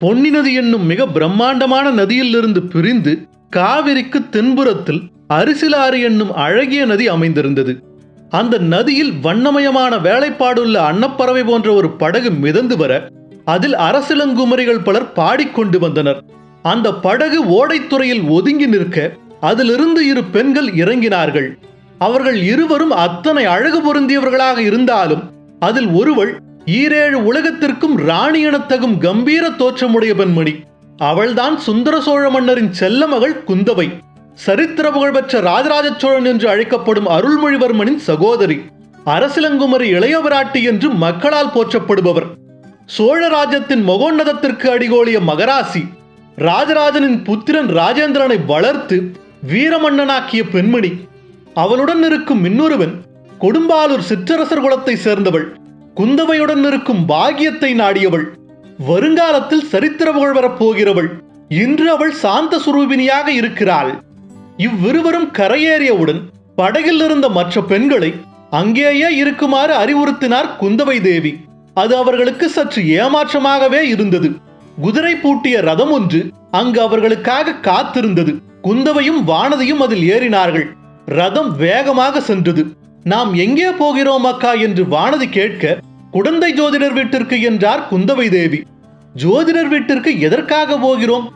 பொன்னி நதி என்னும் மிக பிரம்மாண்டமான நதியிலிருந்து பிரிந்து காவிரிக்கு தென்புறத்தில் அரிசிலாறு என்னும் அழகிய நதி அமைந்திருந்தது. அந்த நதியில் வண்ணமயமான வேலைப்பாடுள்ள அன்னப்பறவை போன்ற ஒரு படகு மிதந்து வர அதில் அரசிலங்குமரிகள் பலர் பாடிக்கொண்டு வந்தனர். அந்த படகு ஓடைத்துறையில் ஒதுங்கி நிற்க அதிலிருந்து இரு பெண்கள் இறங்கினார்கள். அவர்கள் இருவரும் அத்தனை அழகு பொருந்தியவர்களாக இருந்தாலும் அதில் ஒருவள் ஈரேழு உலகத்திற்கும் ராணி எனத்தகும் கம்பீர தோற்றமுடைய பெண்மணி அவள்தான் சுந்தர சோழ மன்னரின் செல்ல மகள் குந்தவை. சரித்திர புகழ்பெற்ற ராஜராஜ சோழன் என்று அழைக்கப்படும் அருள்மொழிவர்மனின் சகோதரி. அரசிலங்குமரி இளையவராட்டி என்று மக்களால் போற்றப்படுபவர். சோழ ராஜ்யத்தின் மகோன்னதத்திற்கு அடிகோலிய மகராசி. ராஜராஜனின் புத்திரன் ராஜேந்திரனை வளர்த்து வீரமன்னனாக்கிய பெண்மணி. அவளுடன் இருக்கும் இன்னொருவன் கொடும்பாலூர் சிற்றரசர் குலத்தை சேர்ந்தவள். குந்தவையுடன் இருக்கும் பாகியத்தை நாடியவள். வருங்காலத்தில் சரித்திர புகழ் வரப்போகிறவள். இன்று அவள் சாந்த சுரூபினியாக இருக்கிறாள். இவ்விருவரும் கரையேறியவுடன் படகில் இருந்த மற்ற பெண்களை அங்கேயே இருக்குமாறு அறிவுறுத்தினார் குந்தவை தேவி. அது அவர்களுக்கு சற்று ஏமாற்றமாகவே இருந்தது. குதிரை பூட்டிய ரதம் ஒன்று அங்கு அவர்களுக்காக காத்திருந்தது. குந்தவையும் வானதியும் அதில் ஏறினார்கள். ரதம் வேகமாக சென்றது. நாம் எங்கே போகிறோம் அக்கா என்று வானதி கேட்க குடந்தை ஜோதிடர் வீட்டிற்கு என்றார் குந்தவை தேவி. ஜோதிடர் வீட்டிற்கு எதற்காக போகிறோம்?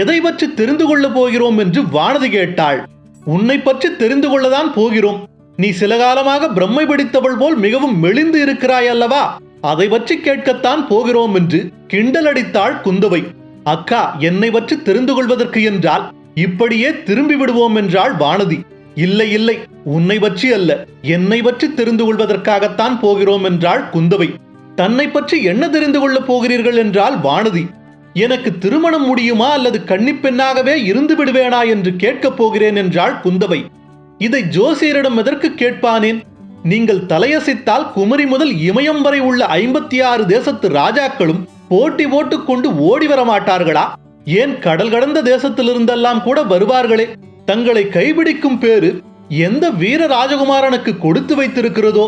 எதை பற்றி தெரிந்து கொள்ள போகிறோம் என்று வானதி கேட்டாள். உன்னை பற்றி தெரிந்து கொள்ளதான் போகிறோம். நீ சில காலமாக பிரம்மை பிடித்தவள் போல் மிகவும் மெலிந்து இருக்கிறாய் அல்லவா? அதை பற்றி கேட்கத்தான் போகிறோம் என்று கிண்டல் அடித்தாள் குந்தவை. அக்கா என்னை பற்றி தெரிந்து கொள்வதற்கு என்றால் இப்படியே திரும்பி விடுவோம் என்றாள் வானதி. இல்லை இல்லை. உன்னை பற்றி அல்ல. என்னை பற்றி தெரிந்து கொள்வதற்காகத்தான் போகிறோம் என்றாள் குந்தவை. தன்னை பற்றி என்ன தெரிந்து கொள்ளப் போகிறீர்கள் என்றால் வானதி. எனக்கு திருமணம் முடியுமா அல்லது கன்னிப்பெண்ணாகவே இருந்து விடுவேனா என்று கேட்கப் போகிறேன் என்றாள் குந்தவை. இதை ஜோசியரிடம் எதற்கு கேட்பானேன்? நீங்கள் தலையசைத்தால் குமரி முதல் இமயம் வரை உள்ள ஐம்பத்தி ஆறு தேசத்து ராஜாக்களும் போட்டி போட்டுக்கொண்டு ஓடி வர மாட்டார்களா ஏன் கடல் கடந்த தேசத்திலிருந்தெல்லாம் கூட வருவார்களே? தங்களை கைபிடிக்கும் பேரு எந்த வீர ராஜகுமாரனுக்கு கொடுத்து வைத்திருக்கிறதோ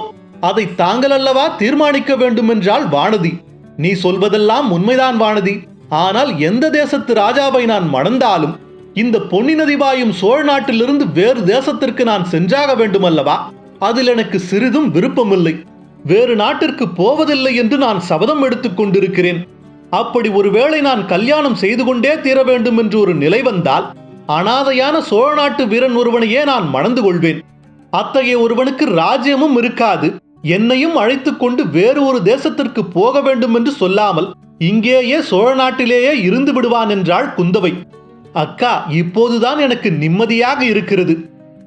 அதை தாங்கள் அல்லவா தீர்மானிக்க வேண்டும் என்றால் வானதி. நீ சொல்வதெல்லாம் உண்மைதான் வானதி. ஆனால் எந்த தேசத்து ராஜாவை நான் மணந்தாலும் இந்த பொன்னி நதி பாயும் சோழ நாட்டிலிருந்து வேறு தேசத்திற்கு நான் சென்றாக வேண்டும் அல்லவா அதில் எனக்கு சிறிதும் விருப்பமில்லை. வேறு நாட்டிற்கு போவதில்லை என்று நான் சபதம் எடுத்துக் கொண்டிருக்கிறேன். அப்படி ஒருவேளை நான் கல்யாணம் செய்து கொண்டே தீர வேண்டும் என்று ஒரு நிலை வந்தால் அனாதையான சோழ நாட்டு வீரன் ஒருவனையே நான் மணந்து கொள்வேன். அத்தகைய ஒருவனுக்கு ராஜ்யமும் இருக்காது. என்னையும் அழைத்து கொண்டு வேறு ஒரு தேசத்திற்கு போக வேண்டும் என்று சொல்லாமல் இங்கேயே சோழ நாட்டிலேயே இருந்து விடுவான் என்றாள் குந்தவை. அக்கா இப்போதுதான் எனக்கு நிம்மதியாக இருக்கிறது.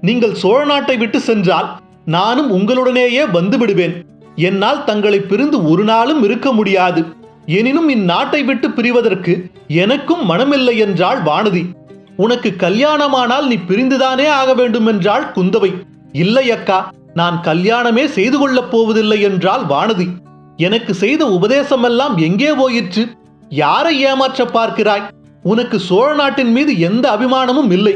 நீங்கள் சோழ நாட்டை விட்டு சென்றால் நானும் உங்களுடனேயே வந்து விடுவேன். என்னால் தங்களை பிரிந்து ஒரு நாளும் இருக்க முடியாது. எனினும் இந்நாட்டை விட்டு பிரிவதற்கு எனக்கும் மனமில்லை என்றாள் வானதி. உனக்கு கல்யாணமானால் நீ பிரிந்துதானே ஆக வேண்டும் என்றாள் குந்தவை. இல்லை அக்கா நான் கல்யாணமே செய்து கொள்ளப் போவதில்லை என்றால் வானதி. எனக்கு செய்த உபதேசமெல்லாம் எங்கே போயிற்று? யாரை ஏமாற்ற பார்க்கிறாய்? உனக்கு சோழ நாட்டின் மீது எந்த அபிமானமும் இல்லை.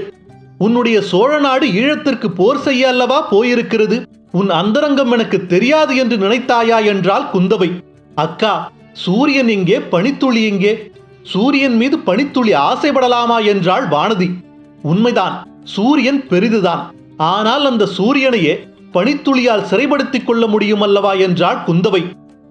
உன்னுடைய சோழ நாடு ஈழத்திற்கு போர் செய்ய அல்லவா போயிருக்கிறது? உன் அந்தரங்கம் எனக்கு தெரியாது என்று நினைத்தாயா என்றால் குந்தவை. அக்கா சூரியன் எங்கே? பனித்துளி எங்கே? சூரியன் மீது பனித்துளி ஆசைப்படலாமா என்றாள் வானதி. உண்மைதான் சூரியன் பெரிதுதான். ஆனால் அந்த சூரியனையே பனித்துளியால் சிறைப்படுத்திக் கொள்ள முடியும் அல்லவா என்றாள் குந்தவை.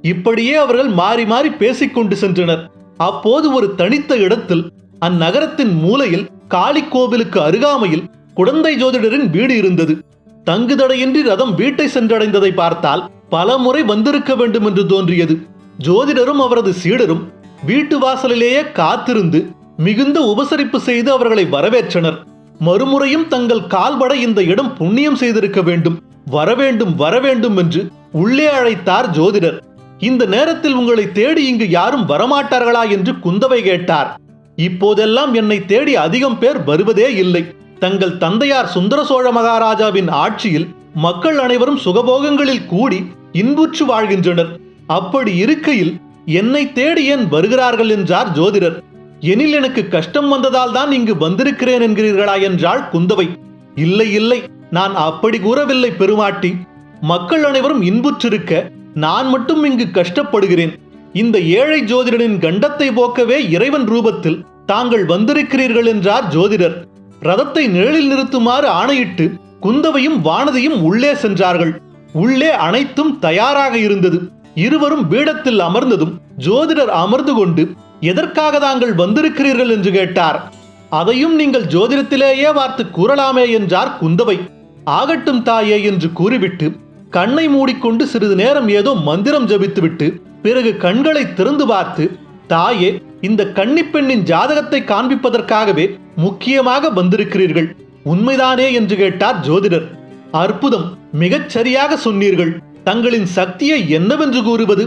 இப்படியே அவர்கள் மாறி மாறி பேசிக்கொண்டு சென்றனர். அப்போது ஒரு தனித்த இடத்தில் அந்நகரத்தின் மூலையில் காளி கோவிலுக்கு அருகாமையில் குடந்தை ஜோதிடரின் வீடு இருந்தது. தங்குதடையின்றி ரதம் வீட்டை சென்றடைந்ததை பார்த்தால் பல முறை வந்திருக்க வேண்டும் என்று தோன்றியது. ஜோதிடரும் அவரது சீடரும் வீட்டு வாசலிலேயே காத்திருந்து மிகுந்த உபசரிப்பு செய்து அவர்களை வரவேற்றனர். மறுமுறையும் தங்கள் கால்பட இந்த இடம் புண்ணியம் செய்திருக்க வேண்டும். வரவேண்டும் வரவேண்டும் என்று உள்ளே அழைத்தார் ஜோதிடர். இந்த நேரத்தில் உங்களை தேடி இங்கு யாரும் வரமாட்டார்களா என்று குந்தவை கேட்டார். இப்போதெல்லாம் என்னை தேடி அதிகம் பேர் வருவதே இல்லை. தங்கள் தந்தையார் சுந்தர சோழ மகாராஜாவின் ஆட்சியில் மக்கள் அனைவரும் சுகபோகங்களில் கூடி இன்புற்று வாழ்கின்றனர். அப்படி இருக்கையில் என்னை தேடி ஏன் வருகிறார்கள் என்றார் ஜோதிடர். எனில் எனக்கு கஷ்டம் வந்ததால் தான் இங்கு வந்திருக்கிறேன் என்கிறீர்களா என்றாள் குந்தவை. இல்லை இல்லை நான் அப்படி கூறவில்லை பெருமாட்டி. மக்கள் அனைவரும் இன்புற்றிருக்க நான் மட்டும் இங்கு கஷ்டப்படுகிறேன். இந்த ஏழை ஜோதிடனின் கண்டத்தை போக்கவே இறைவன் ரூபத்தில் தாங்கள் வந்திருக்கிறீர்கள் என்றார் ஜோதிடர். ரதத்தை நிழலில் நிறுத்துமாறு ஆணையிட்டு குந்தவையும் வானதியும் உள்ளே சென்றார்கள். உள்ளே அனைத்தும் தயாராக இருந்தது. இருவரும் பீடத்தில் அமர்ந்ததும் ஜோதிடர் அமர்ந்து கொண்டு எதற்காக தாங்கள் வந்திருக்கிறீர்கள்? என்று கேட்டார். அதையும் நீங்கள் ஜோதிடத்திலேயே வார்த்து கூறலாமே என்றார் குந்தவை. ஆகட்டும் தாயே என்று கூறிவிட்டு கண்ணை மூடிக்கொண்டு சிறிது நேரம் ஏதோ மந்திரம் ஜபித்துவிட்டு பிறகு கண்களை திறந்து பார்த்து தாயே இந்த கன்னிப்பெண்ணின் ஜாதகத்தை காண்பிப்பதற்காகவே முக்கியமாக வந்திருக்கிறீர்கள். உண்மைதானே? என்று கேட்டார் ஜோதிடர். அற்புதம் மிகச் சரியாக சொன்னீர்கள். தங்களின் சக்தியை என்னவென்று கூறுவது?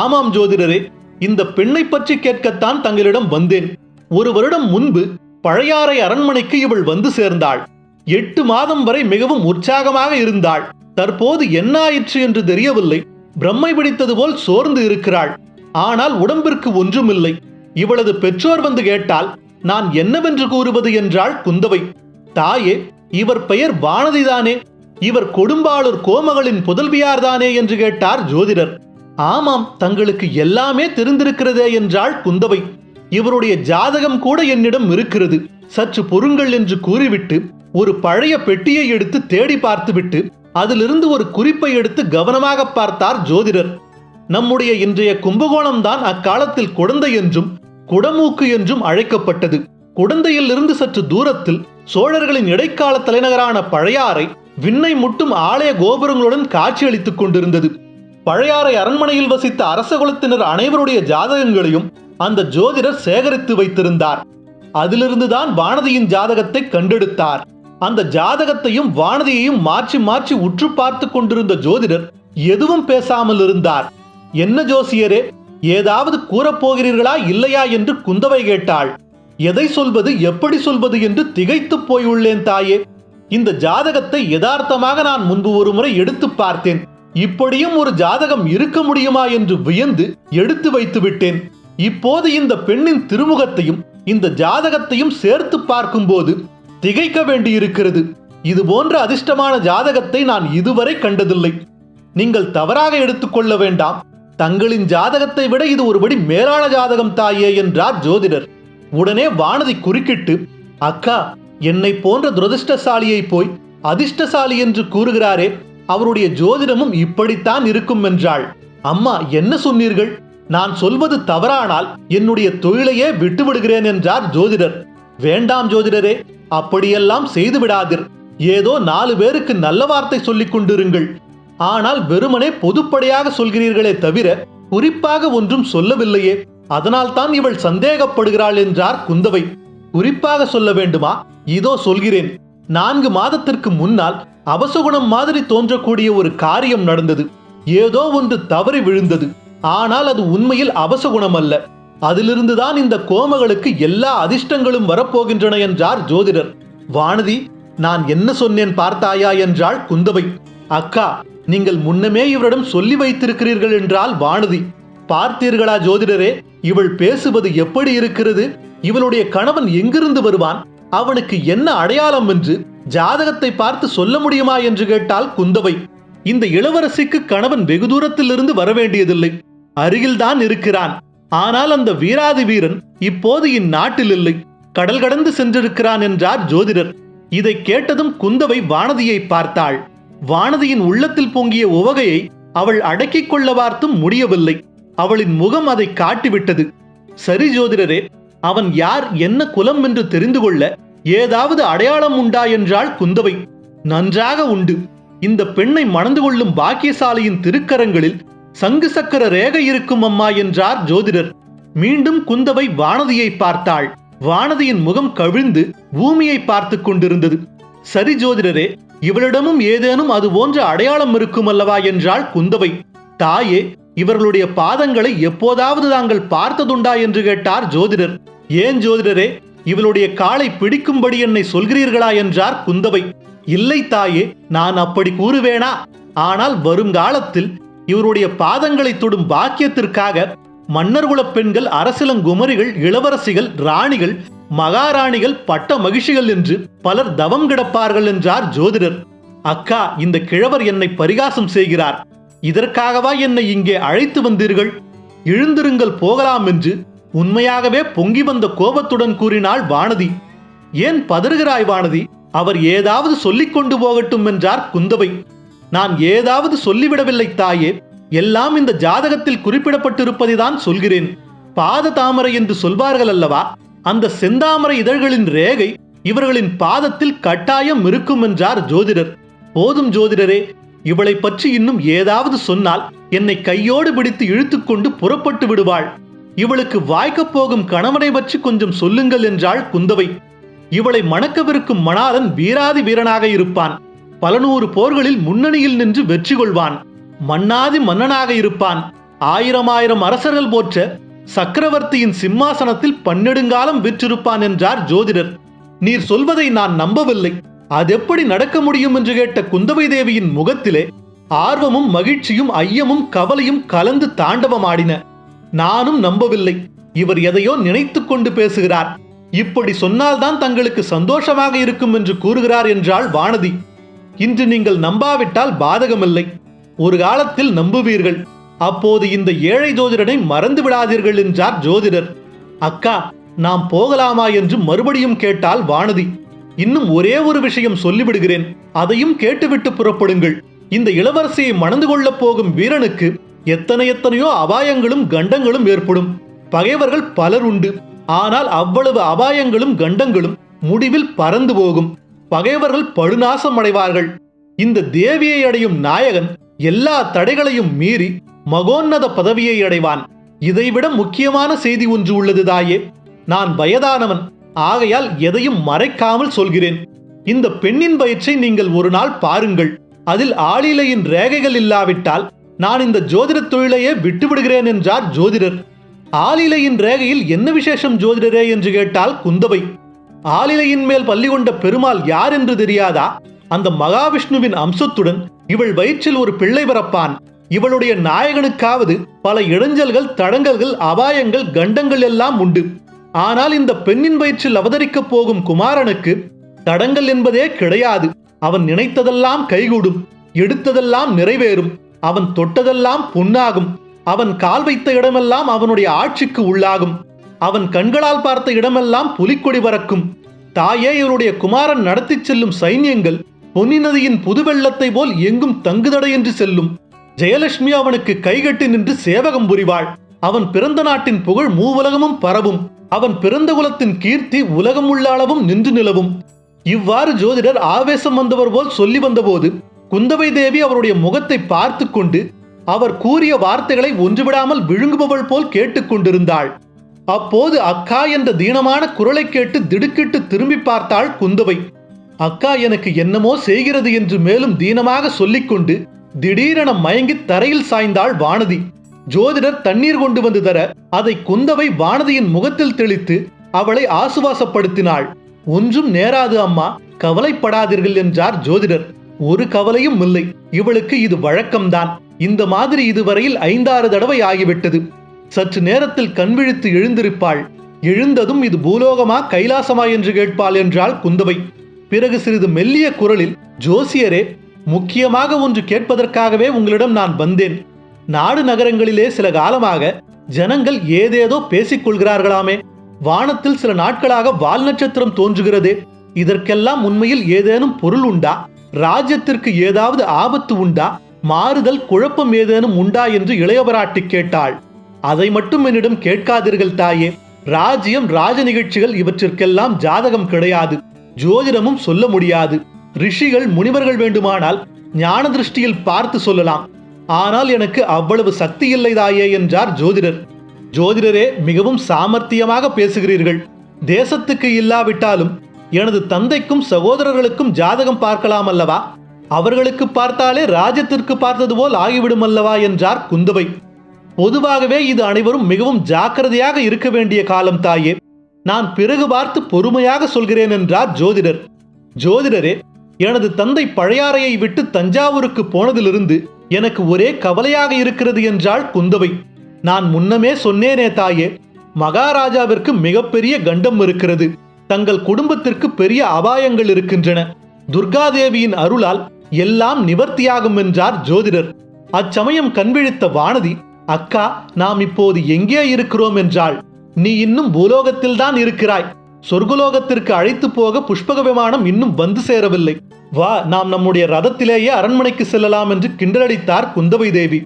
ஆமாம் ஜோதிடரே இந்த பெண்ணை பற்றி கேட்கத்தான் தங்களிடம் வந்தேன். ஒரு வருடம் முன்பு பழையாறை அரண்மனைக்கு இவள் வந்து சேர்ந்தாள். எட்டு மாதம் வரை மிகவும் உற்சாகமாக இருந்தாள். தற்போது என்ன ஆயிற்று என்று தெரியவில்லை. பிரம்மை பிடித்தது போல் சோர்ந்து இருக்கிறாள். ஆனால் உடம்பிற்கு ஒன்றுமில்லை. இவளது பெற்றோர் வந்து கேட்டால் நான் என்னவென்று கூறுவது? என்றாள் குந்தவை. தாயே இவர் பெயர் வானதிதானே? இவர் கொடும்பாளூர் கோமகளின் புதல்வியார்தானே என்று கேட்டார் ஜோதிடர். ஆமாம் தங்களுக்கு எல்லாமே தெரிந்திருக்கிறதே என்றாள் குந்தவை. இவருடைய ஜாதகம் கூட என்னிடம் இருக்கிறது. சற்று பொறுங்கள் என்று கூறிவிட்டு ஒரு பழைய பெட்டியை எடுத்து தேடி பார்த்துவிட்டு அதிலிருந்து ஒரு குறிப்பை எடுத்து கவனமாக பார்த்தார் ஜோதிடர். நம்முடைய இன்றைய கும்பகோணம் தான் அக்காலத்தில் குடந்தை என்றும் குடமூக்கு என்றும் அழைக்கப்பட்டது. குடந்தையிலிருந்து சற்று தூரத்தில் சோழர்களின் இடைக்கால தலைநகரான பழையாறை விண்ணை முட்டும் ஆலய கோபுரங்களுடன் காட்சியளித்துக் கொண்டிருந்தது. பழையாறை அரண்மனையில் வசித்த அரச குலத்தினர் அனைவருடைய ஜாதகங்களையும் அந்த ஜோதிடர் சேகரித்து வைத்திருந்தார். அதிலிருந்துதான் வானதியின் ஜாதகத்தை கண்டெடுத்தார். அந்த ஜாதகத்தையும் வானதியையும் மாற்றி மாற்றி உற்று பார்த்து கொண்டிருந்த ஜோதிடர் எதுவும் பேசாமல் இருந்தார். என்ன ஜோசியரே ஏதாவது கூறப்போகிறீர்களா இல்லையா? என்று குந்தவை கேட்டாள். எதை சொல்வது எப்படி சொல்வது? என்று திகைத்துப் போய் உள்ளேன் தாயே. இந்த ஜாதகத்தை யதார்த்தமாக நான் முன்பு ஒரு முறை எடுத்து பார்த்தேன். இப்படியும் ஒரு ஜாதகம் இருக்க முடியுமா என்று வியந்து எடுத்து வைத்து விட்டேன். இப்போது இந்த பெண்ணின் திருமுகத்தையும் இந்த ஜாதகத்தையும் சேர்த்து பார்க்கும்போது திகைக்க வேண்டியிருக்கிறது. இது போன்ற அதிர்ஷ்டமான ஜாதகத்தை நான் இதுவரை கண்டதில்லை. நீங்கள் தவறாக எடுத்துக்கொள்ள வேண்டாம். தங்களின் ஜாதகத்தை விட இது ஒருபடி மேலான ஜாதகம் தாயே என்றார் ஜோதிடர். உடனே வானதி குறுக்கிட்டு அக்கா என்னை போன்ற துரதிர்ஷ்டசாலியை போய் அதிர்ஷ்டசாலி என்று கூறுகிறாரே அவருடைய ஜோதிடமும் இப்படித்தான் இருக்கும் என்றாள். அம்மா என்ன சொன்னீர்கள்? நான் சொல்வது தவறானால் என்னுடைய தொழிலையே விட்டுவிடுகிறேன் என்றார் ஜோதிடர். வேண்டாம் ஜோதிடரே அப்படியெல்லாம் செய்து விடாதீர் ஏதோ நாலு பேருக்கு நல்ல வார்த்தை சொல்லிக் கொண்டிருங்கள். ஆனால் வெறுமனே பொதுப்படையாக சொல்கிறீர்களே தவிர குறிப்பாக ஒன்றும் சொல்லவில்லையே. அதனால்தான் இவள் சந்தேகப்படுகிறாள் என்றார் குந்தவை. குறிப்பாக சொல்ல வேண்டுமா? இதோ சொல்கிறேன். நான்கு மாதத்திற்கு முன்னால் அபசகுணம் மாதிரி தோன்றக்கூடிய ஒரு காரியம் நடந்தது. ஏதோ ஒன்று தவறி விழுந்தது. ஆனால் அது உண்மையில் அபசகுணம் அல்ல அதிலிருந்துதான் இந்த கோமகளுக்கு எல்லா அதிர்ஷ்டங்களும் வரப்போகின்றன என்றார் ஜோதிடர். வானதி நான் என்ன சொன்னேன் பார்த்தாயா என்றாள் குந்தவை. அக்கா நீங்கள் முன்னமே இவரிடம் சொல்லி வைத்திருக்கிறீர்கள் என்றால் வானதி. பார்த்தீர்களா ஜோதிடரே இவள் பேசுவது எப்படி இருக்கிறது? இவளுடைய கணவன் எங்கிருந்து வருவான்? அவனுக்கு என்ன அடையாளம் என்று ஜாதகத்தை பார்த்து சொல்ல முடியுமா என்று கேட்டால் குந்தவை. இந்த இளவரசிக்கு கணவன் வெகு தூரத்தில் இருந்து வரவேண்டியதில்லை. அருகில்தான் இருக்கிறான். ஆனால் அந்த வீராதி வீரன் இப்போது இந்நாட்டில் இல்லை. கடல் கடந்து சென்றிருக்கிறான் என்றார் ஜோதிடர். இதை கேட்டதும் குந்தவை வானதியை பார்த்தாள். வானதியின் உள்ளத்தில் பொங்கிய உவகையை அவள் அடக்கிக் கொள்ள பார்த்தும் முடியவில்லை. அவளின் முகம் அதை காட்டிவிட்டது. சரி ஜோதிடரே அவன் யார் என்ன குலம் என்று தெரிந்து கொள்ள ஏதாவது அடையாளம் உண்டா என்றாள் குந்தவை. நன்றாக உண்டு. இந்த பெண்ணை மணந்து கொள்ளும் பாக்கியசாலியின் திருக்கரங்களில் சங்கு சக்கர ரேகை இருக்கும் அம்மா என்றார் ஜோதிடர். மீண்டும் குந்தவை வானதியை பார்த்தாள். வானதியின் முகம் கவிழ்ந்து பூமியை பார்த்து கொண்டிருந்தது. சரி ஜோதிடரே இவளிடமும் ஏதேனும் அது போன்ற அடையாளம் இருக்கும் அல்லவா என்றாள் குந்தவை. தாயே இவர்களுடைய பாதங்களை எப்போதாவது தாங்கள் பார்த்ததுண்டா என்று கேட்டார் ஜோதிடர். ஏன் ஜோதிடரே இவளுடைய காலை பிடிக்கும்படி என்னை சொல்கிறீர்களா என்றார் குந்தவை. இல்லை தாயே நான் அப்படி கூறுவேனா? ஆனால் வருங்காலத்தில் இவருடைய பாதங்களை தொடும் பாக்கியத்திற்காக மன்னர்குலப் பெண்கள் அரசிலங்குமரிகள் இளவரசிகள் ராணிகள் மகாராணிகள் பட்ட மகிழ்ச்சிகள் என்று பலர் தவம் கிடப்பார்கள் என்றார் ஜோதிடர். அக்கா இந்த கிழவர் என்னை பரிகாசம் செய்கிறார். இதற்காகவா என்னை இங்கே அழைத்து வந்தீர்கள்? எழுந்திருங்கள் போகலாம் என்று உண்மையாகவே பொங்கி வந்த கோபத்துடன் கூறினாள் வானதி. ஏன் பதறுகிறாய் வானதி? அவர் ஏதாவது சொல்லிக் கொண்டு போகட்டும் என்றார் குந்தவை. நான் ஏதாவது சொல்லிவிடவில்லை தாயே. எல்லாம் இந்த ஜாதகத்தில் குறிப்பிடப்பட்டிருப்பதைதான் சொல்கிறேன். பாத தாமரை என்று சொல்வார்கள் அல்லவா? அந்த செந்தாமரை இதழ்களின் ரேகை இவர்களின் பாதத்தில் கட்டாயம் இருக்கும் என்றார் ஜோதிடர். போதும் ஜோதிடரே. இவளை பற்றி இன்னும் ஏதாவது சொன்னால் என்னை கையோடு பிடித்து இழுத்துக்கொண்டு புறப்பட்டு விடுவாள். இவளுக்கு வாய்க்கப் போகும் கணவனை பற்றி கொஞ்சம் சொல்லுங்கள் என்றாள் குந்தவை. இவளை மணக்கவிருக்கும் மணாளன் வீராதி வீரனாக இருப்பான். பல நூறு போர்களில் முன்னணியில் நின்று வெற்றி கொள்வான். மன்னாதி மன்னனாக இருப்பான். ஆயிரம் ஆயிரம் அரசர்கள் போற்ற சக்கரவர்த்தியின் சிம்மாசனத்தில் பன்னெடுங்காலம் விற்றிருப்பான் என்றார் ஜோதிடர். நீர் சொல்வதை நான் நம்பவில்லை. அதெப்படி நடக்க முடியும் என்று கேட்ட குந்தவை தேவியின் முகத்திலே ஆர்வமும் மகிழ்ச்சியும் ஐயமும் கவலையும் கலந்து தாண்டவமாடின. நானும் நம்பவில்லை. இவர் எதையோ நினைத்து கொண்டு பேசுகிறார். இப்படி சொன்னால்தான் தங்களுக்கு சந்தோஷமாக இருக்கும் என்று கூறுகிறார் என்றாள் வானதி. இன்று நீங்கள் நம்பாவிட்டால் பாதகமில்லை. ஒரு காலத்தில் நம்புவீர்கள். அப்போது இந்த ஏழை ஜோதிடனை மறந்து விடாதீர்கள் என்றார் ஜோதிடர். அக்கா நாம் போகலாமா என்று மறுபடியும் கேட்டால் வானதி. இன்னும் ஒரே ஒரு விஷயம் சொல்லிவிடுகிறேன். அதையும் கேட்டுவிட்டு புறப்படுங்கள். இந்த இளவரசியை மணந்து கொள்ளப் போகும் வீரனுக்கு எத்தனை எத்தனையோ அபாயங்களும் கண்டங்களும் ஏற்படும். பகைவர்கள் பலர் உண்டு. ஆனால் அவ்வளவு அபாயங்களும் கண்டங்களும் முடிவில் பறந்து போகும். பகைவர்கள் படுநாசம் அடைவார்கள் இந்த தேவியை அடையும் நாயகன் எல்லா தடைகளையும் மீறி மகோன்னத பதவியை அடைவான். இதைவிட முக்கியமான செய்தி ஒன்று உள்ளது தாயே. நான் வயதானவன். ஆகையால் எதையும் மறைக்காமல் சொல்கிறேன். இந்த பெண்ணின் வயிற்றை நீங்கள் ஒரு நாள் பாருங்கள். அதில் ஆளிலையின் ரேகைகள் இல்லாவிட்டால் நான் இந்த ஜோதிட தொழிலையே விட்டுவிடுகிறேன் என்றார் ஜோதிடர். ஆளிலையின் ரேகையில் என்ன விசேஷம் ஜோதிடரே என்று கேட்டால் குந்தவை. ஆளிலையின் மேல் பள்ளி கொண்ட பெருமாள் யார் என்று தெரியாதா? அந்த மகாவிஷ்ணுவின் அம்சத்துடன் இவள் வயிற்றில் ஒரு பிள்ளை பிறப்பான். இவளுடைய நாயகனுக்காவது பல இடைஞ்சல்கள் தடங்கல்கள் அபாயங்கள் கண்டங்கள் எல்லாம் உண்டு. ஆனால் இந்த பெண்ணின் வயிற்றில் அவதரிக்கப் போகும் குமாரனுக்கு தடங்கள் என்பதே கிடையாது. அவன் நினைத்ததெல்லாம் கைகூடும் எடுத்ததெல்லாம் நிறைவேறும். அவன் தொட்டதெல்லாம் பொன்னாகும் அவன் கால் வைத்த இடமெல்லாம் அவனுடைய ஆட்சிக்கு உள்ளாகும். அவன் கண்களால் பார்த்த இடமெல்லாம் புலிக்கொடி பறக்கும். தாயே இவனுடைய குமாரன் நடத்திச் செல்லும் சைன்யங்கள் பொன்னி நதியின் புது வெள்ளத்தை போல் எங்கும் தங்குதடையின்றி செல்லும். ஜெயலட்சுமி அவனுக்கு கைகட்டி நின்று சேவகம் புரிவாள். அவன் பிறந்த நாட்டின் புகழ் மூவுலகமும் பரவும். அவன் பிறந்த குலத்தின் கீர்த்தி உலகம் உள்ள அளவும் நின்று நிலவும். இவ்வாறு ஜோதிடர் ஆவேசம் வந்தவர் போல் சொல்லி வந்தபோது குந்தவை தேவி அவருடைய முகத்தை பார்த்து கொண்டு அவர் கூறிய வார்த்தைகளை ஒன்றுவிடாமல் விழுங்குபவள் போல் கேட்டுக்கொண்டிருந்தாள். அப்போது அக்கா என்ற தீனமான குரலை கேட்டு திடுக்கிட்டு திரும்பி பார்த்தாள் குந்தவை. அக்கா எனக்கு என்னமோ செய்கிறது என்று மேலும் தீனமாக சொல்லிக்கொண்டு திடீரென மயங்கி தரையில் சாய்ந்தாள் வானதி. ஜோதிடர் தண்ணீர் கொண்டு வந்து தர அதை குந்தவை வானதியின் முகத்தில் தெளித்து அவளை ஆசுவாசப்படுத்தினாள். ஒன்றும் நேராது அம்மா கவலைப்படாதீர்கள் என்றார் ஜோதிடர். ஒரு கவலையும் இல்லை. இவளுக்கு இது வழக்கம்தான். இந்த மாதிரி இதுவரையில் ஐந்தாறு தடவை ஆகிவிட்டது. சற்று நேரத்தில் கண்விழித்து எழுந்திருப்பாள். எழுந்ததும் இது பூலோகமா கைலாசமா என்று கேட்பாள் என்றாள் குந்தவை. பிறகு சிறிது மெல்லிய குரலில் ஜோசியரே முக்கியமாக ஒன்று கேட்பதற்காகவே உங்களிடம் நான் வந்தேன். நாடு நகரங்களிலே சில காலமாக ஜனங்கள் ஏதேதோ பேசிக் கொள்கிறார்களாமே. வானத்தில் சில நாட்களாக வால் நட்சத்திரம் தோன்றுகிறதே. இதற்கெல்லாம் உண்மையில் ஏதேனும் பொருள் உண்டா? ராஜ்யத்திற்கு ஏதாவது ஆபத்து உண்டா? மாறுதல் குழப்பம் ஏதேனும் உண்டா என்று இளையபராட்டி கேட்டாள். அதை மட்டும் என்னிடம் கேட்காதீர்கள் தாயே. ராஜ்யம் ராஜ நிகழ்ச்சிகள் இவற்றிற்கெல்லாம் ஜாதகம் கிடையாது. ஜோதிடமும் சொல்ல முடியாது. ரிஷிகள் முனிவர்கள் வேண்டுமானால் ஞான திருஷ்டியில் பார்த்து சொல்லலாம். ஆனால் எனக்கு அவ்வளவு சக்தி இல்லை தாயே என்றார் ஜோதிடர். ஜோதிடரே மிகவும் சாமர்த்தியமாக பேசுகிறீர்கள். தேசத்துக்கு இல்லாவிட்டாலும் எனது தந்தைக்கும் சகோதரர்களுக்கும் ஜாதகம் பார்க்கலாம் அல்லவா? அவர்களுக்கு பார்த்தாலே ராஜ்யத்திற்கு பார்த்தது போல் ஆகிவிடும் அல்லவா என்றார் குந்தவை. பொதுவாகவே இது அனைவரும் மிகவும் ஜாக்கிரதையாக இருக்க வேண்டிய காலம் தாயே. நான் பிறகு பார்த்து பொறுமையாக சொல்கிறேன் என்றார் ஜோதிடர். ஜோதிடரே எனது தந்தை பழையாறையை விட்டு தஞ்சாவூருக்கு போனதிலிருந்து எனக்கு ஒரே கவலையாக இருக்கிறது என்றாள் குந்தவை. நான் முன்னமே சொன்னேனே தாயே மகாராஜாவிற்கு மிகப்பெரிய கண்டம் இருக்கிறது. தங்கள் குடும்பத்திற்கு பெரிய அபாயங்கள் இருக்கின்றன. துர்காதேவியின் அருளால் எல்லாம் நிவர்த்தியாகும் என்றார் ஜோதிடர். அச்சமயம் கண்விழித்த வானதி அக்கா நாம் இப்போது எங்கே இருக்கிறோம்? என்றாள். நீ இன்னும் பூலோகத்தில்தான் இருக்கிறாய். சொர்க்கலோகத்திற்கு அழைத்து போக புஷ்பக விமானம் இன்னும் வந்து சேரவில்லை. வா நாம் நம்முடைய ரதத்திலேயே அரண்மனைக்கு செல்லலாம் என்று கிண்டலடித்தார் குந்தவை தேவி.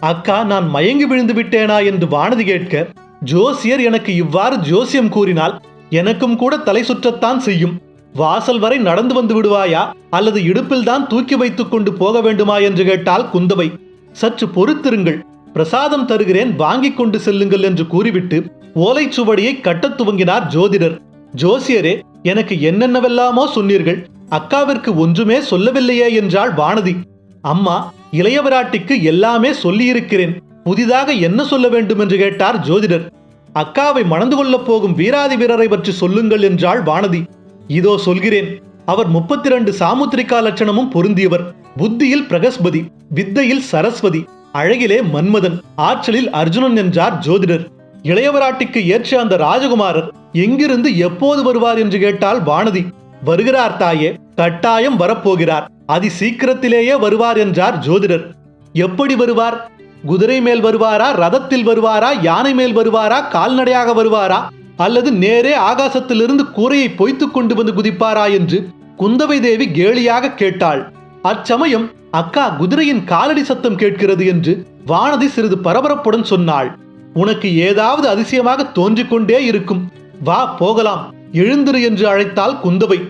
அக்கா நான் மயங்கி விழுந்து விட்டேனா? என்று வானதி கேட்க ஜோசியர் எனக்கு இவ்வாறு ஜோசியம் கூறினால் எனக்கும் கூட தலை சுற்றத்தான் செய்யும். வாசல் வரை நடந்து வந்து விடுவாயா? அல்லது இடுப்பில்தான் தூக்கி வைத்துக் கொண்டு போக வேண்டுமா என்று கேட்டால் குந்தவை. சற்று பொறுத்திருங்கள். பிரசாதம் தருகிறேன் வாங்கிக் கொண்டு செல்லுங்கள் என்று கூறிவிட்டு ஓலைச்சுவடியை கட்டத் துவங்கினார் ஜோதிடர். ஜோசியரே எனக்கு என்னென்னவெல்லாமோ சொன்னீர்கள். அக்காவிற்கு ஒன்றுமே சொல்லவில்லையே என்றாள் வானதி. அம்மா இளையவராட்டிக்கு எல்லாமே சொல்லியிருக்கிறேன். புதிதாக என்ன சொல்ல வேண்டும் என்று கேட்டார் ஜோதிடர். அக்காவை மணந்து கொள்ளப் போகும் வீராதி வீரரை பற்றி சொல்லுங்கள் என்றாள் வானதி. இதோ சொல்கிறேன். அவர் முப்பத்தி ரெண்டு சாமுத்திரிகா லட்சணமும் பொருந்தியவர். புத்தியில் பிரகஸ்பதி வித்தையில் சரஸ்வதி அழகிலே மன்மதன் ஆற்றலில் அர்ஜுனன் என்றார் ஜோதிடர். இளையவராட்டிக்கு ஏற்ற அந்த ராஜகுமாரர் எங்கிருந்து எப்போது வருவார் என்று கேட்டால் வானதி. வருகிறார் தாயே கட்டாயம் வரப்போகிறார். அதி சீக்கிரத்திலேயே வருவார் என்றார் ஜோதிடர். எப்படி வருவார்? குதிரை மேல் வருவாரா ரதத்தில் வருவாரா யானை மேல் வருவாரா கால்நடையாக வருவாரா? அல்லது நேரே ஆகாசத்திலிருந்து கூரையை பொய்த்துக் கொண்டு வந்து குதிப்பாரா என்று குந்தவை தேவி கேலியாக கேட்டாள். அச்சமயம் அக்கா குதிரையின் காலடி சத்தம் கேட்கிறது என்று வானதி சிறிது பரபரப்புடன் சொன்னாள். உனக்கு ஏதாவது அதிசயமாக தோன்றிக் கொண்டே இருக்கும். வா போகலாம். எழுந்திரு என்று அழைத்தாள் குந்தவை.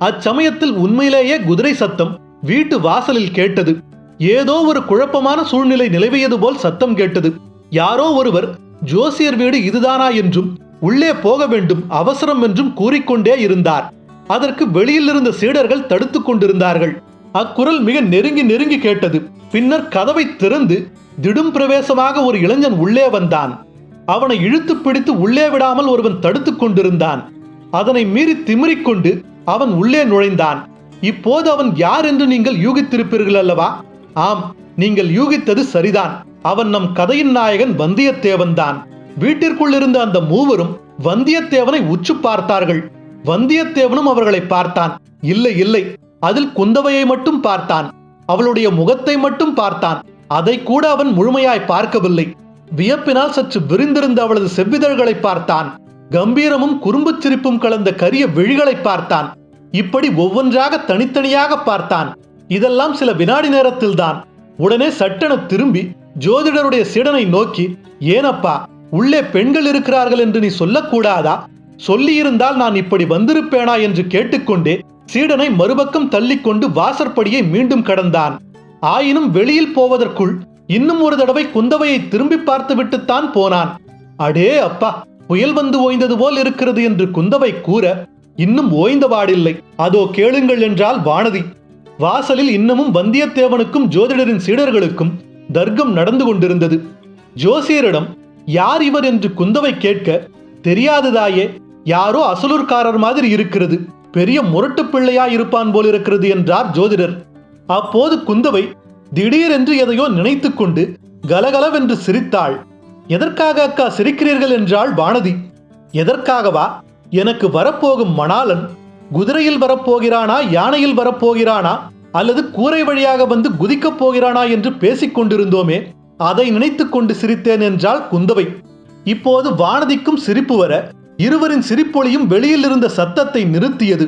அச்சமயத்தில் உண்மையிலேயே குதிரை சத்தம் வீட்டு வாசலில் கேட்டது. ஏதோ ஒரு குழப்பமான சூழ்நிலை நிலவியது போல் சத்தம் கேட்டது. யாரோ ஒருவர் ஜோசியர் வீடு இதுதானா? என்றும் உள்ளே போக வேண்டும் அவசரம் என்றும் கூறிக்கொண்டே இருந்தார். அதற்கு வெளியில் இருந்த சீடர்கள் தடுத்துக் கொண்டிருந்தார்கள். அக்குரல் மிக நெருங்கி நெருங்கி கேட்டது. பின்னர் கதவை திறந்து திடும் பிரவேசமாக ஒரு இளைஞன் உள்ளே வந்தான். அவனை இழுத்து பிடித்து உள்ளே விடாமல் ஒருவன் தடுத்துக் கொண்டிருந்தான். அதனை மீறி திமிரிக்கொண்டு அவன் உள்ளே நுழைந்தான். இப்போது அவன் யார் என்று நீங்கள் யூகித்திருப்பீர்கள் அல்லவா? ஆம் நீங்கள் யூகித்தது சரிதான். அவன் நம் கதையின் நாயகன் வந்தியத்தேவன் தான். வீட்டிற்குள் இருந்த அந்த மூவரும் வந்தியத்தேவனை உச்சு பார்த்தார்கள். வந்தியத்தேவனும் அவர்களை பார்த்தான். இல்லை இல்லை அதில் குந்தவையை மட்டும் பார்த்தான். அவளுடைய முகத்தை மட்டும் பார்த்தான். அதை கூட அவன் முழுமையாய் பார்க்கவில்லை. வியப்பினால் சற்று விரிந்திருந்த அவளது செவ்விதழ்களை பார்த்தான். கம்பீரமும் குறும்புச் சிரிப்பும் கலந்த கரிய விழிகளை பார்த்தான். இப்படி ஒவ்வொன்றாக தனித்தனியாக பார்த்தான். இதெல்லாம் சில வினாடி நேரத்தில் தான் உடனே சட்டென திரும்பி ஜோதிடருடைய சீடனை நோக்கி ஏனப்பா உள்ளே பெண்கள் இருக்கிறார்கள் என்று நீ சொல்லக்கூடாதா? சொல்லியிருந்தால் நான் இப்படி வந்திருப்பேனா? என்று கேட்டுக்கொண்டே சீடனை மறுபக்கம் தள்ளிக்கொண்டு வாசற்படியை மீண்டும் கடந்தான். ஆயினும் வெளியில் போவதற்குள் இன்னும் ஒரு தடவை குந்தவையை திரும்பி பார்த்துவிட்டுத்தான் போனான். அடே அப்பா புயல் வந்து ஓய்ந்தது போல் இருக்கிறது என்று குந்தவை கூற இன்னும் ஓய்ந்த வாடில்லை. அதோ கேளுங்கள் என்றால் வானதி வாசலில் இன்னமும் வந்தியத்தேவனுக்கும் ஜோதிடரின் சீடர்களுக்கும் தர்க்கம் நடந்து கொண்டிருந்தது. ஜோசியரிடம் யார் இவர் என்று குந்தவை கேட்க தெரியாததாயே யாரோ அசலூர்காரர் மாதிரி இருக்கிறது. பெரிய முரட்டு பிள்ளையா இருப்பான் போல் இருக்கிறது என்றார் ஜோதிடர். அப்போது குந்தவை திடீரென்று எதையோ நினைத்து கொண்டு கலகலவென்று சிரித்தாள். எதற்காக அக்கா சிரிக்கிறீர்கள்? என்றாள் வானதி. எதற்காகவா? எனக்கு வரப்போகும் மணாளன் குதிரையில் வரப்போகிறானா யானையில் வரப்போகிறானா அல்லது கூரை வழியாக வந்து குதிக்கப் போகிறானா என்று பேசிக் கொண்டிருந்தோமே அதை நினைத்துக் கொண்டு சிரித்தேன் என்றால் குந்தவை. இப்போது வானதிக்கும் சிரிப்பு வர இருவரின் சிரிப்பொலியும் வெளியில் இருந்த சத்தத்தை நிறுத்தியது.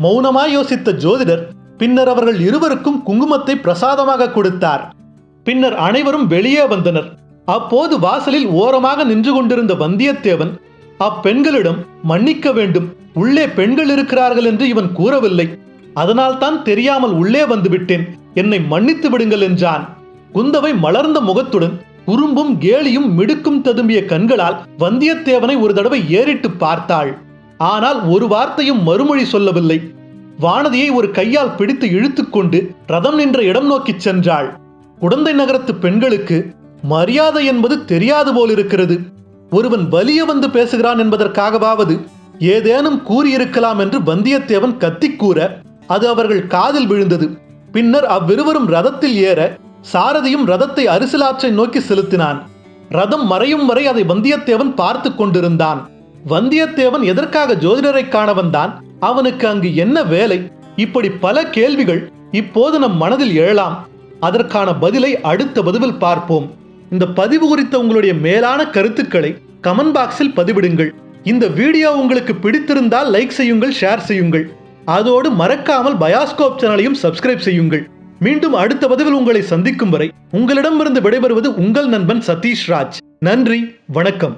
மௌனமாய் யோசித்த ஜோதிடர் பின்னர் அவர்கள் இருவருக்கும் குங்குமத்தை பிரசாதமாக கொடுத்தார். பின்னர் அனைவரும் வெளியே வந்தனர். அப்போது வாசலில் ஓரமாக நின்று கொண்டிருந்த வந்தியத்தேவன் அப்பெண்களிடம் மன்னிக்க வேண்டும். உள்ளே பெண்கள் இருக்கிறார்கள் என்று இவன் கூறவில்லை. அதனால்தான் தெரியாமல் உள்ளே வந்துவிட்டேன். என்னை மன்னித்து விடுங்கள் என்றான். குந்தவை மலர்ந்த முகத்துடன் குறும்பும் கேலியும் மிடுக்கும் ததும்பிய கண்களால் வந்தியத்தேவனை ஒரு தடவை ஏறிட்டு பார்த்தாள். ஆனால் ஒரு வார்த்தையும் மறுமொழி சொல்லவில்லை. வானதியை ஒரு கையால் பிடித்து இழுத்துக்கொண்டு ரதம் நின்ற இடம் நோக்கிச் சென்றாள். குடந்தை நகரத்து பெண்களுக்கு மரியாதை என்பது தெரியாது போலிருக்கிறது. ஒருவன் வலிய வந்து பேசுகிறான் என்பதற்காகவாவது ஏதேனும் கூறியிருக்கலாம் என்று வந்தியத்தேவன் கத்தி கூற அது அவர்கள் காதில் விழுந்தது. பின்னர் அவ்விருவரும் ரதத்தில் ஏற சாரதியும் ரதத்தை அரிசிலாற்றை நோக்கி செலுத்தினான். ரதம் மறையும் வரை அதை வந்தியத்தேவன் பார்த்து கொண்டிருந்தான். வந்தியத்தேவன் எதற்காக ஜோதிடரை காண வந்தான்? அவனுக்கு அங்கு என்ன வேலை? இப்படி பல கேள்விகள் இப்போது நம் மனதில் எழலாம் அதற்கான பதிலை அடுத்த பதிவில் பார்ப்போம். இந்த பதிவு குறித்த உங்களுடைய மேலான கருத்துக்களை கமெண்ட் பாக்ஸில் பதிவிடுங்கள். இந்த வீடியோ உங்களுக்கு பிடித்திருந்தால் லைக் செய்யுங்கள் ஷேர் செய்யுங்கள். அதோடு மறக்காமல் பயாஸ்கோப் சேனலையும் சப்ஸ்கிரைப் செய்யுங்கள். மீண்டும் அடுத்த பதிவில் உங்களை சந்திக்கும் வரை உங்களிடமிருந்து விடைபெறுவது உங்கள் நண்பன் சதீஷ் ராஜ். நன்றி வணக்கம்.